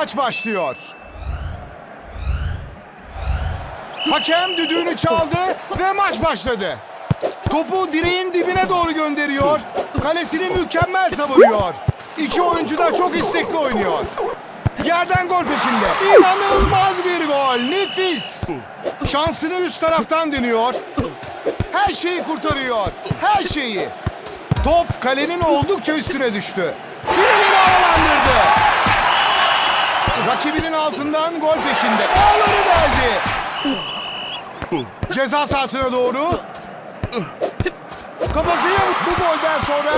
maç başlıyor. Hakem düdüğünü çaldı ve maç başladı. Topu direğin dibine doğru gönderiyor. Kalesini mükemmel savunuyor. İki oyuncu da çok istekli oynuyor. Yerden gol peşinde. İnanılmaz bir gol. Nefis. Şansını üst taraftan dönüyor. Her şeyi kurtarıyor. Her şeyi. Top kalenin oldukça üstüne düştü. Finalini havalandırdı. Rakibinin altından gol peşinde. Ağları deldi. Ceza sahasına doğru. Kafasıyla bu golden sonra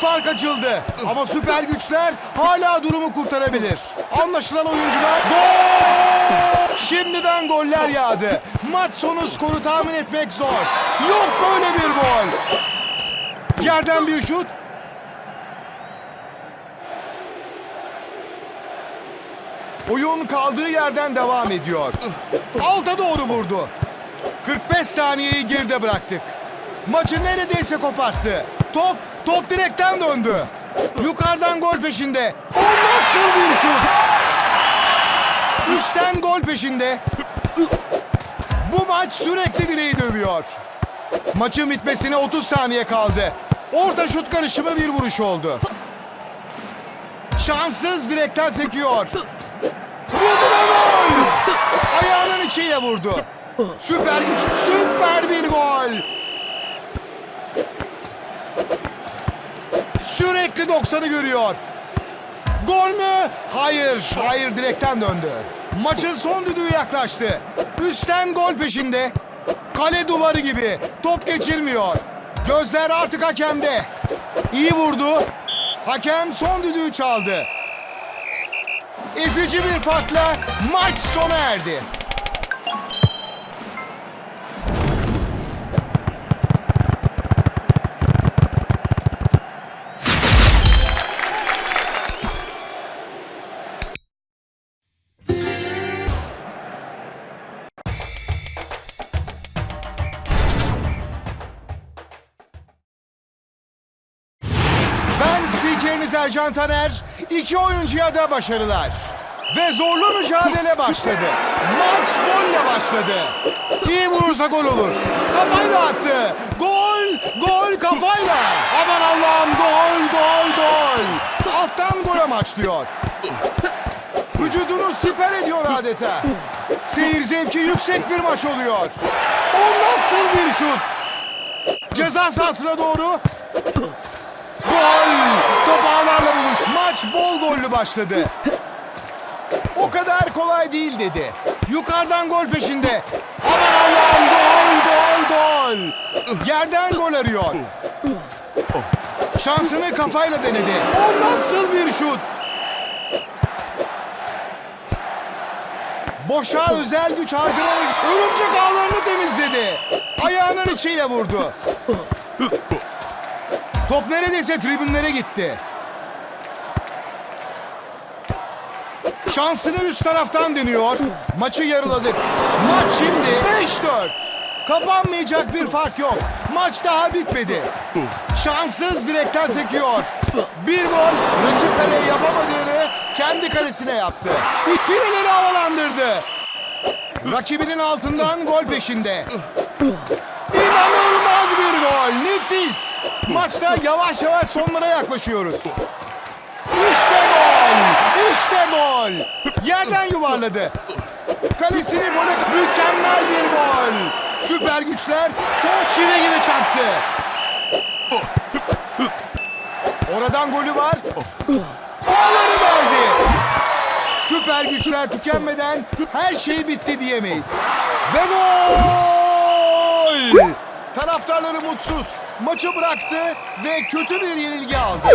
fark açıldı. Ama süper güçler hala durumu kurtarabilir. Anlaşılan oyuncular gol! Şimdiden goller yağdı. Maç sonu skoru tahmin etmek zor. Yok böyle bir gol. Yerden bir şut. Oyun kaldığı yerden devam ediyor. Alta doğru vurdu. 45 saniyeyi geride bıraktık. Maçı neredeyse koparttı. Top, top direkten döndü. Yukarıdan gol peşinde. O nasıl bir şut? Üstten gol peşinde. Bu maç sürekli direği dövüyor. Maçın bitmesine 30 saniye kaldı. Orta şut karışımı bir vuruş oldu. Şanssız direkten sekiyor. Vurdu ve gol! Ayağının içiyle vurdu. Süper güç, süper bir gol. Sürekli 90'ı görüyor. Gol mü? Hayır, hayır direkten döndü. Maçın son düdüğü yaklaştı. Üstten gol peşinde. Kale duvarı gibi. Top geçirmiyor. Gözler artık hakemde. İyi vurdu. Hakem son düdüğü çaldı. Ezici bir farkla maç sona erdi. Spikeriniz Ercan Taner. İki oyuncuya da başarılar. Ve zorlu mücadele başladı. Maç golle başladı. İyi vurursa gol olur. Kafayla attı. Gol, gol kafayla. Aman Allah'ım gol, gol, gol. Alttan gol amaçlıyor. Vücudunu siper ediyor adeta. Seyir zevki yüksek bir maç oluyor. O nasıl bir şut? Ceza sahasına doğru Gol! Top ağlarla buluş. Maç bol gollü başladı. O kadar kolay değil dedi. Yukarıdan gol peşinde. Aman Allah'ım gol gol gol. Yerden gol arıyor. Şansını kafayla denedi. O nasıl bir şut? Boşa özel güç harcayarak örümcek ağlarını temizledi. Ayağının içiyle vurdu. Top neredeyse tribünlere gitti. Şansını üst taraftan deniyor. Maçı yarıladık. Maç şimdi 5-4. Kapanmayacak bir fark yok. Maç daha bitmedi. Şanssız direkten sekiyor. Bir gol rakip kaleye yapamadığını kendi kalesine yaptı. Fileleri havalandırdı. Rakibinin altından gol peşinde. Nefis. Maçta yavaş yavaş sonlara yaklaşıyoruz. İşte gol. İşte gol. Yerden yuvarladı. Kalesini gole mükemmel bir gol. Süper güçler son çivi gibi çarptı. Oradan golü var. Ağları geldi. Süper güçler tükenmeden her şey bitti diyemeyiz. Ve gol! Taraftarları mutsuz. Maçı bıraktı ve kötü bir yenilgi aldı.